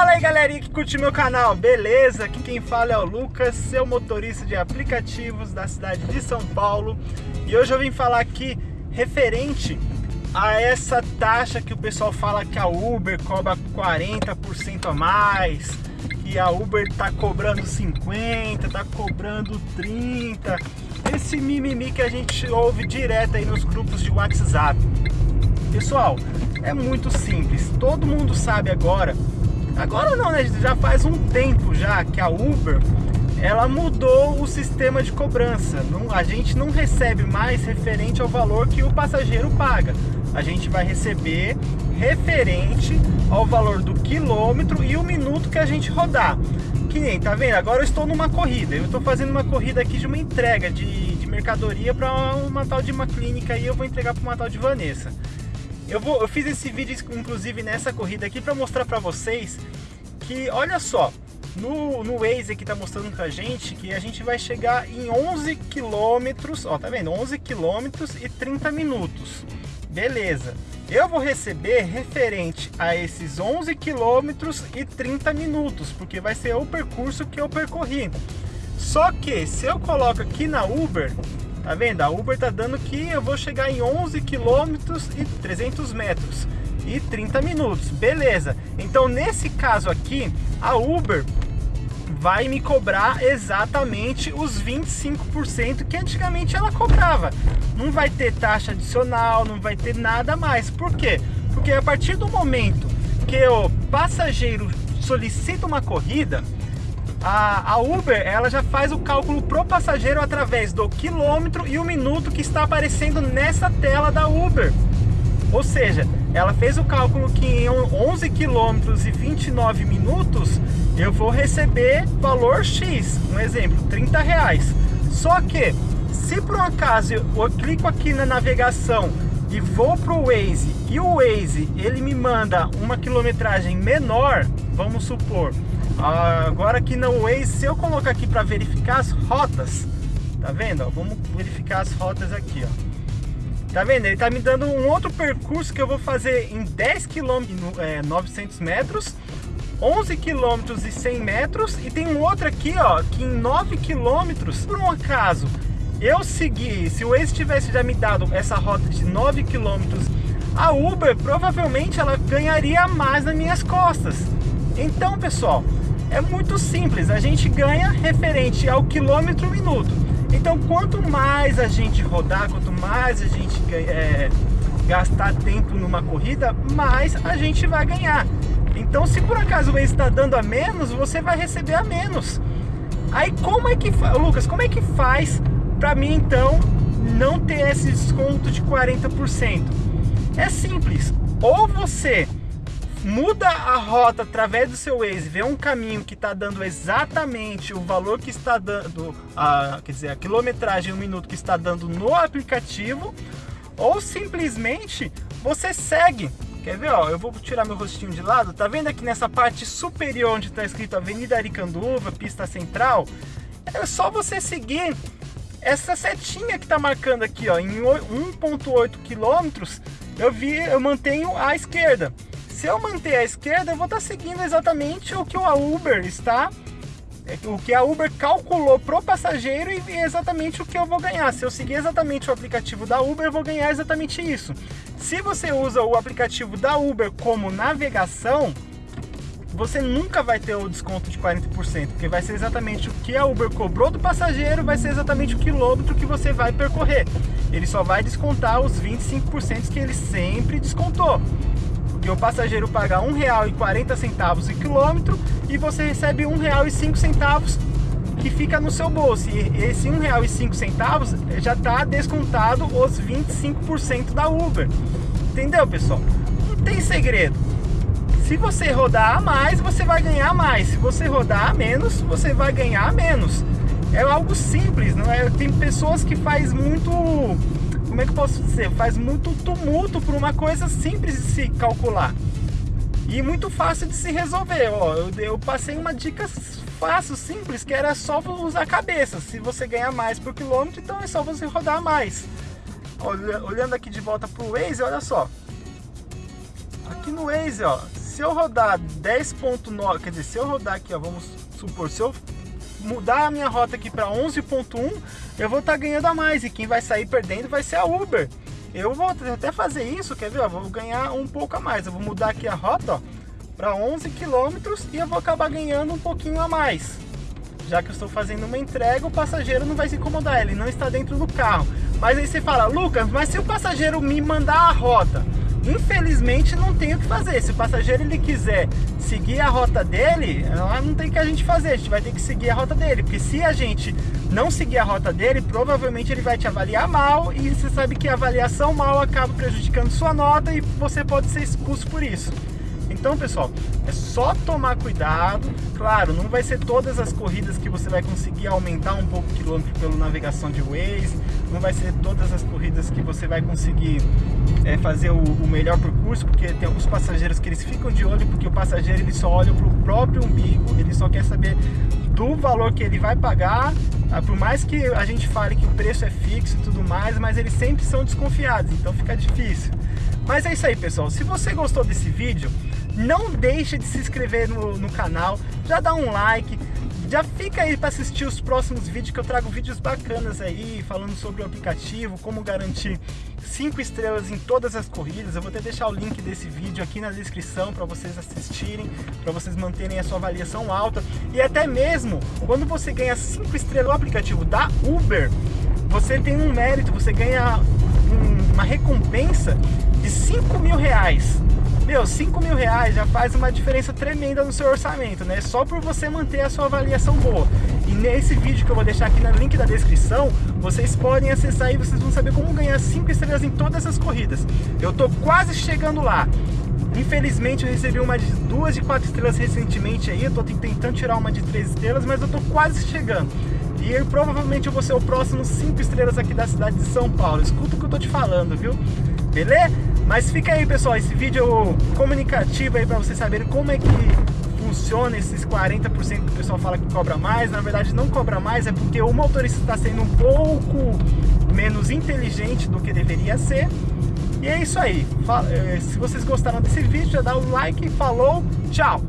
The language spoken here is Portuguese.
Fala aí galerinha que curte meu canal, beleza? Aqui quem fala é o Lucas, seu motorista de aplicativos da cidade de São Paulo. E hoje eu vim falar aqui referente a essa taxa que o pessoal fala que a Uber cobra 40% a mais Que a Uber tá cobrando 50%, tá cobrando 30% Esse mimimi que a gente ouve direto aí nos grupos de WhatsApp. Pessoal, é muito simples, todo mundo sabe agora Agora não, né? Já faz um tempo já que a Uber ela mudou o sistema de cobrança. Não, a gente não recebe mais referente ao valor que o passageiro paga. A gente vai receber referente ao valor do quilômetro e o minuto que a gente rodar. Que nem, tá vendo? Agora eu estou numa corrida. Eu estou fazendo uma corrida aqui de uma entrega de, de mercadoria para uma tal de uma clínica e eu vou entregar para uma tal de Vanessa. Eu, vou, eu fiz esse vídeo, inclusive, nessa corrida aqui para mostrar para vocês que, olha só, no, no Waze aqui tá mostrando pra gente que a gente vai chegar em 11 quilômetros, ó, tá vendo? 11 quilômetros e 30 minutos. Beleza. Eu vou receber referente a esses 11 quilômetros e 30 minutos, porque vai ser o percurso que eu percorri. Só que se eu coloco aqui na Uber, Tá vendo? A Uber tá dando que eu vou chegar em 11 quilômetros e 300 metros e 30 minutos. Beleza. Então, nesse caso aqui, a Uber vai me cobrar exatamente os 25% que antigamente ela cobrava. Não vai ter taxa adicional, não vai ter nada mais. Por quê? Porque a partir do momento que o passageiro solicita uma corrida, a, a Uber ela já faz o cálculo pro passageiro através do quilômetro e o minuto que está aparecendo nessa tela da Uber. Ou seja, ela fez o cálculo que em 11 quilômetros e 29 minutos eu vou receber valor X, um exemplo, 30 reais. Só que, se por um acaso eu, eu clico aqui na navegação e vou para o Waze e o Waze ele me manda uma quilometragem menor, vamos supor, Agora aqui no Waze, se eu colocar aqui para verificar as rotas, tá vendo? vamos verificar as rotas aqui, ó. Tá vendo? Ele tá me dando um outro percurso que eu vou fazer em 10 km, é, 900 metros, 11 km e 100 metros e tem um outro aqui, ó, que em 9 km, por um acaso, eu seguir, se o Waze tivesse já me dado essa rota de 9 km, a Uber provavelmente ela ganharia mais nas minhas costas. Então, pessoal, é muito simples, a gente ganha referente ao quilômetro minuto. Então quanto mais a gente rodar, quanto mais a gente é, gastar tempo numa corrida, mais a gente vai ganhar. Então se por acaso ele está dando a menos, você vai receber a menos. Aí como é que, Lucas, como é que faz para mim então não ter esse desconto de 40%? É simples, ou você muda a rota através do seu Waze, vê um caminho que está dando exatamente o valor que está dando, a, quer dizer, a quilometragem, um minuto que está dando no aplicativo, ou simplesmente você segue. Quer ver, ó, eu vou tirar meu rostinho de lado, tá vendo aqui nessa parte superior onde está escrito Avenida Aricanduva, pista central? É só você seguir essa setinha que está marcando aqui, ó, em 1.8 quilômetros, eu vi, eu mantenho à esquerda se eu manter a esquerda, eu vou estar seguindo exatamente o que a Uber está é, o que a Uber calculou pro passageiro e exatamente o que eu vou ganhar. Se eu seguir exatamente o aplicativo da Uber, eu vou ganhar exatamente isso. Se você usa o aplicativo da Uber como navegação, você nunca vai ter o desconto de 40%, porque vai ser exatamente o que a Uber cobrou do passageiro, vai ser exatamente o quilômetro que você vai percorrer. Ele só vai descontar os 25% que ele sempre descontou que o passageiro paga R$ 1,40 o quilômetro e você recebe R$ 1,05 que fica no seu bolso. E esse R$ 1,05 já está descontado os 25% da Uber. Entendeu, pessoal? Não tem segredo. Se você rodar a mais, você vai ganhar mais. Se você rodar a menos, você vai ganhar menos. É algo simples, não é? Tem pessoas que faz muito como é que posso dizer, faz muito tumulto por uma coisa simples de se calcular. E muito fácil de se resolver, ó, eu, eu passei uma dica fácil, simples, que era só usar a cabeça. Se você ganhar mais por quilômetro, então é só você rodar mais. Olhando aqui de volta pro Waze, olha só. Aqui no Waze, ó, se eu rodar 10.9, quer dizer, se eu rodar aqui, ó, vamos supor, se eu mudar a minha rota aqui para 11.1, eu vou estar tá ganhando a mais e quem vai sair perdendo vai ser a Uber. Eu vou até fazer isso, quer ver? Ó, vou ganhar um pouco a mais. Eu vou mudar aqui a rota para 11 quilômetros e eu vou acabar ganhando um pouquinho a mais. Já que eu estou fazendo uma entrega, o passageiro não vai se incomodar, ele não está dentro do carro. Mas aí você fala, Lucas, mas se o passageiro me mandar a rota, Infelizmente não tem o que fazer. Se o passageiro ele quiser seguir a rota dele, não tem que a gente fazer. A gente vai ter que seguir a rota dele, porque se a gente não seguir a rota dele, provavelmente ele vai te avaliar mal e você sabe que a avaliação mal acaba prejudicando sua nota e você pode ser expulso por isso. Então, pessoal, é só tomar cuidado. Claro, não vai ser todas as corridas que você vai conseguir aumentar um pouco o quilômetro pela navegação de Waze, não vai ser todas as corridas que você vai conseguir é, fazer o, o, melhor percurso, porque tem alguns passageiros que eles ficam de olho, porque o passageiro ele só olha para o próprio umbigo, ele só quer saber do valor que ele vai pagar, ah, por mais que a gente fale que o preço é fixo e tudo mais, mas eles sempre são desconfiados, então fica difícil. Mas é isso aí, pessoal. Se você gostou desse vídeo, não deixe de se inscrever no, no canal, já dá um like, já fica aí para assistir os próximos vídeos que eu trago vídeos bacanas aí, falando sobre o aplicativo, como garantir 5 estrelas em todas as corridas. Eu vou até deixar o link desse vídeo aqui na descrição para vocês assistirem, para vocês manterem a sua avaliação alta. E até mesmo, quando você ganha 5 estrelas no aplicativo da Uber, você tem um mérito, você ganha um, uma recompensa de 5 mil reais. Meu, 5 mil reais já faz uma diferença tremenda no seu orçamento, né? Só por você manter a sua avaliação boa. E nesse vídeo que eu vou deixar aqui no link da descrição, vocês podem acessar e vocês vão saber como ganhar 5 estrelas em todas as corridas. Eu tô quase chegando lá. Infelizmente eu recebi uma de duas de quatro estrelas recentemente aí, eu tô tentando tirar uma de três estrelas, mas eu tô quase chegando. E eu, provavelmente eu vou ser o próximo 5 estrelas aqui da cidade de São Paulo. Escuta o que eu tô te falando, viu? Beleza? Mas fica aí, pessoal, esse vídeo comunicativo aí para vocês saberem como é que funciona esses 40% que o pessoal fala que cobra mais. Na verdade, não cobra mais, é porque o motorista está sendo um pouco menos inteligente do que deveria ser. E é isso aí. Eh, se vocês gostaram desse vídeo, já dá o like, falou, tchau!